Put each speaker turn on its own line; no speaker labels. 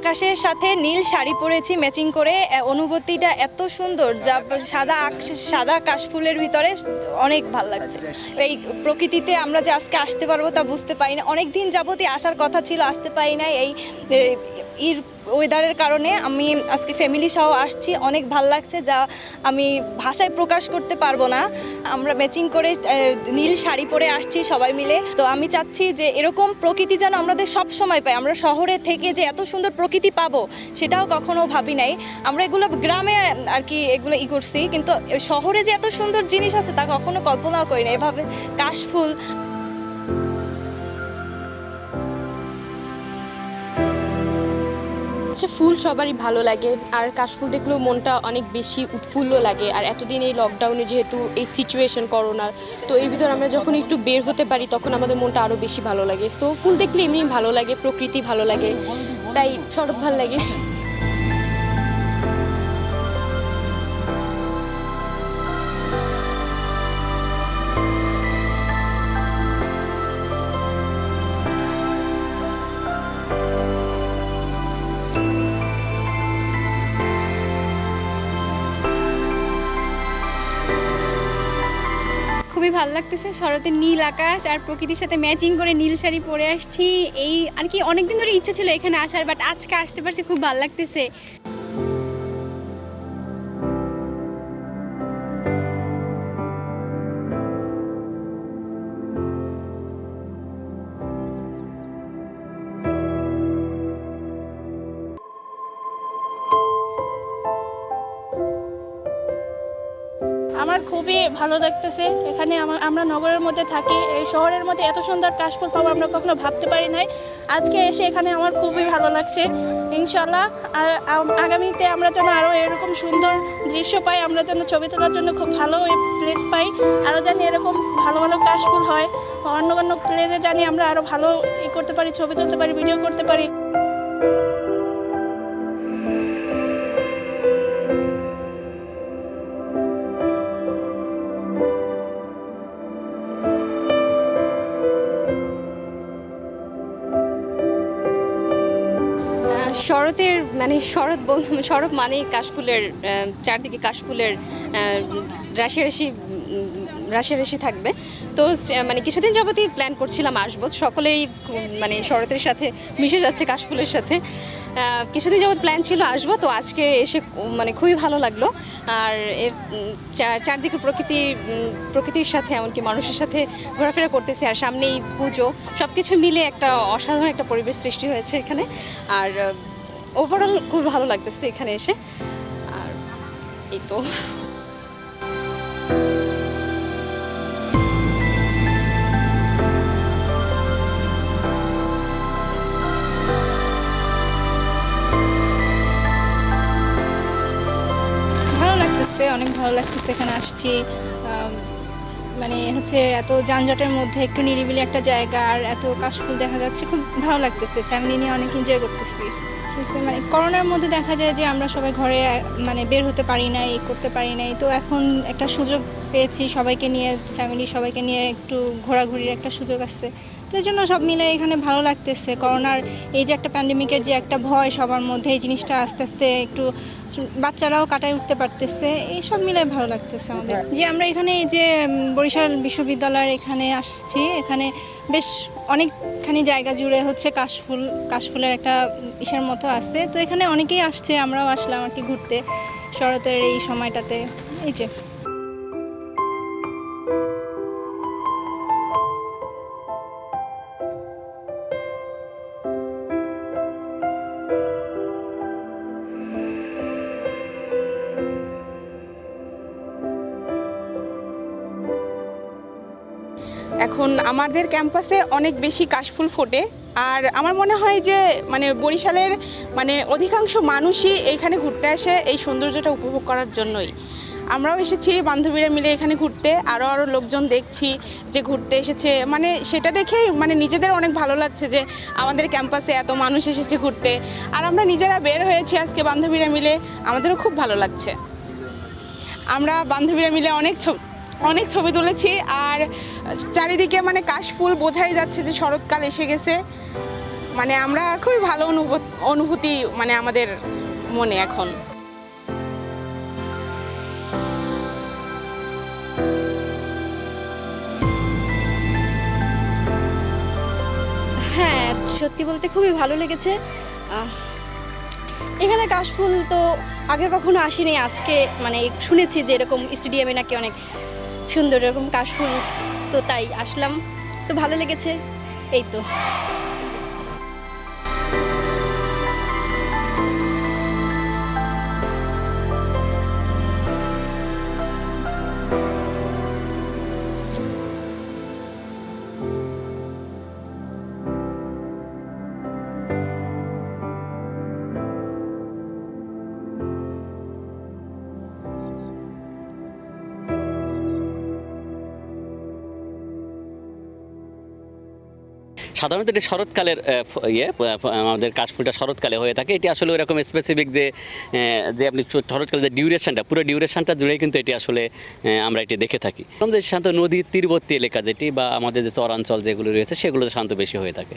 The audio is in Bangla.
আকাশের সাথে নীল শাড়ি পরেছি ম্যাচিং করে। অনুভূতিটা এত সুন্দর, যা সাদা সাদা কাশফুলের ভিতরে অনেক ভালো লাগছে। এই প্রকৃতিতে আমরা যে আজকে আসতে পারব তা বুঝতে পারি না অনেক দিন যাবতই আসার কথা ছিল, আসতে পারি না এই ওয়েদারের কারণে আমি আজকে ফ্যামিলি সহ আসছি। অনেক ভালো লাগছে যা আমি ভাষায় প্রকাশ করতে পারব না। আমরা ম্যাচিং করে নীল শাড়ি পরে আসছি সবাই মিলে। তো আমি চাচ্ছি যে এরকম প্রকৃতি যেন আমাদের সব সময় পাই আমরা শহরে থেকে যে এত সুন্দর প্রকৃতি পাবো, সেটাও কখনো ভাবি নাই। আমরা এগুলো গ্রামে আর কি এগুলো ই করছি। কিন্তু শহরে যে এত সুন্দর জিনিস আছে, তা কখনো কল্পনাও করি না এভাবে কাশফুল
আচ্ছা ফুল সবারই ভালো লাগে। আর কাশফুল দেখলেও মনটা অনেক বেশি উৎফুল্ল লাগে। আর এতদিন এই লকডাউনে যেহেতু এই সিচুয়েশন করোনার, তো এর ভিতর আমরা যখন একটু বের হতে পারি, তখন আমাদের মনটা আরও বেশি ভালো লাগে। তো ফুল দেখলে এমনি ভালো লাগে, প্রকৃতি ভালো লাগে। তাই শরৎ ভালো লাগে।
খুবই ভালো লাগতেছে। শরতের নীল আকাশ আর প্রকৃতির সাথে ম্যাচিং করে নীল শাড়ি পরে আসছি। এই আর কি অনেকদিন ধরে ইচ্ছা ছিল এখানে আসার বাট আজকে আসতে পারছি, খুব ভালো লাগতেছে।
আমার খুবই ভালো লাগতেছে। এখানে আমার, আমরা নগরের মধ্যে থাকি। এই শহরের মধ্যে এত সুন্দর কাশফুল পাবো আমরা কখনো ভাবতে পারি নাই। আজকে এসে এখানে আমার খুবই ভালো লাগছে। ইনশাল্লাহ আর আগামীতে আমরা যেন আরও এরকম সুন্দর দৃশ্য পাই, আমরা যেন ছবি তোলার জন্য খুব ভালো প্লেস পাই। আরও জানি এরকম ভালো ভালো কাশফুল হয়। অন্য অন্য প্লেসে জানি আমরা আরও ভালো ই করতে পারি, ছবি তুলতে পারি ভিডিও করতে পারি।
শরতের মানে শরৎ বলতে শরৎ মানে কাশফুলের চারদিকে কাশফুলের রাশি রাশি রাশি রাশি থাকবে। তো মানে কিছুদিন যাবতই প্ল্যান করছিলাম আসব। সকলেই মানে শরতের সাথে মিশে যাচ্ছে কাশফুলের সাথে। কিছুদিন যাবত প্ল্যান ছিল আসব। তো আজকে এসে মানে খুবই ভালো লাগল। আর এর চারদিকে প্রকৃতির উম, প্রকৃতির সাথে এমনকি মানুষের সাথে ঘোরাফেরা করতেছি। আর সামনেই পুজো। সব কিছু মিলে একটা অসাধারণ একটা পরিবেশ সৃষ্টি হয়েছে এখানে। আর ওভারঅল খুব ভালো লাগতেছে এখানে এসে। আর এই তো।
অনেক ভালো লাগতেছে এখানে আসছি। মানে হচ্ছে এত যানজটের মধ্যে একটু নিরিবিলি একটা জায়গা আর এত কাশফুল দেখা যাচ্ছে, খুব ভালো লাগতেছে। ফ্যামিলি নিয়ে অনেক এনজয় করতেছি। মানে করোনার মধ্যে দেখা যায় যে আমরা সবাই ঘরে মানে বের হতে পারি নাই এই করতে পারি নাই। তো এখন একটা সুযোগ পেয়েছি সবাইকে নিয়ে ফ্যামিলি সবাইকে নিয়ে একটু ঘোরাঘুরির একটা সুযোগ আছে। তো এই জন্য সব মিলে এখানে ভালো লাগতেছে। করোনার এই যে একটা প্যান্ডেমিকের যে একটা ভয় সবার মধ্যে এই জিনিসটা আস্তে আস্তে একটু বাচ্চারাও কাটায় উঠতে পারতেছে এই সব মিলে ভালো লাগতেছে আমাদের। যে আমরা এখানে এই যে বরিশাল বিশ্ববিদ্যালয়ের এখানে আসছি এখানে বেশ অনেকখানি জায়গা জুড়ে হচ্ছে কাশফুল, কাশফুলের একটা ইসার মতো আছে। তো এখানে অনেকেই আসছে, আমরাও আসলাম আর কি ঘুরতে শরতের এই সময়টাতে। এই যে।
এখন আমাদের ক্যাম্পাসে অনেক বেশি কাশফুল ফোটে। আর আমার মনে হয় যে মানে বরিশালের মানে অধিকাংশ মানুষই এইখানে ঘুরতে আসে এই সৌন্দর্যটা উপভোগ করার জন্যই। আমরাও এসেছি, বান্ধবীরা মিলে এখানে ঘুরতে আরও আরও লোকজন দেখছি যে ঘুরতে এসেছে। মানে সেটা দেখেই মানে নিজেদের অনেক ভালো লাগছে যে, আমাদের ক্যাম্পাসে এত মানুষ এসেছে ঘুরতে। আর আমরা নিজেরা বের হয়েছি আজকে বান্ধবীরা মিলে, আমাদেরও খুব ভালো লাগছে। আমরা বান্ধবীরা মিলে অনেক ছবি অনেক ছবি তুলেছি আর চারিদিকে মানে কাশফুল বোঝাই যাচ্ছে যে শরৎকাল এসে গেছে। মানে আমরা খুবই ভালো অনুভূ- অনুভূতি মানে আমাদের মনে এখন।
হ্যাঁ সত্যি বলতে খুবই ভালো লেগেছে। এখানে কাশফুল তো আগে কখনো আসিনি, আজকে মানে শুনেছি যে এরকম স্টেডিয়ামে নাকি অনেক সুন্দর এরকম কাশফুল তো তাই আসলাম। তো ভালো লেগেছে। এই তো।
সাধারণত এটি শরৎকালের ইয়ে আমাদের কাশফুলটা শরৎকালে হয়ে থাকে। এটি আসলে ওইরকম স্পেসিফিক যে যে আপনি শরৎকালে যে ডিউরেশনটা পুরো ডিউরেশনটা জুড়েই কিন্তু এটি আসলে আমরা এটি দেখে থাকি। যে শান্ত নদীর তীরবর্তী এলাকা যেটি বা আমাদের যে চরাঞ্চল যেগুলো রয়েছে সেগুলোতে শান্ত বেশি হয়ে থাকে।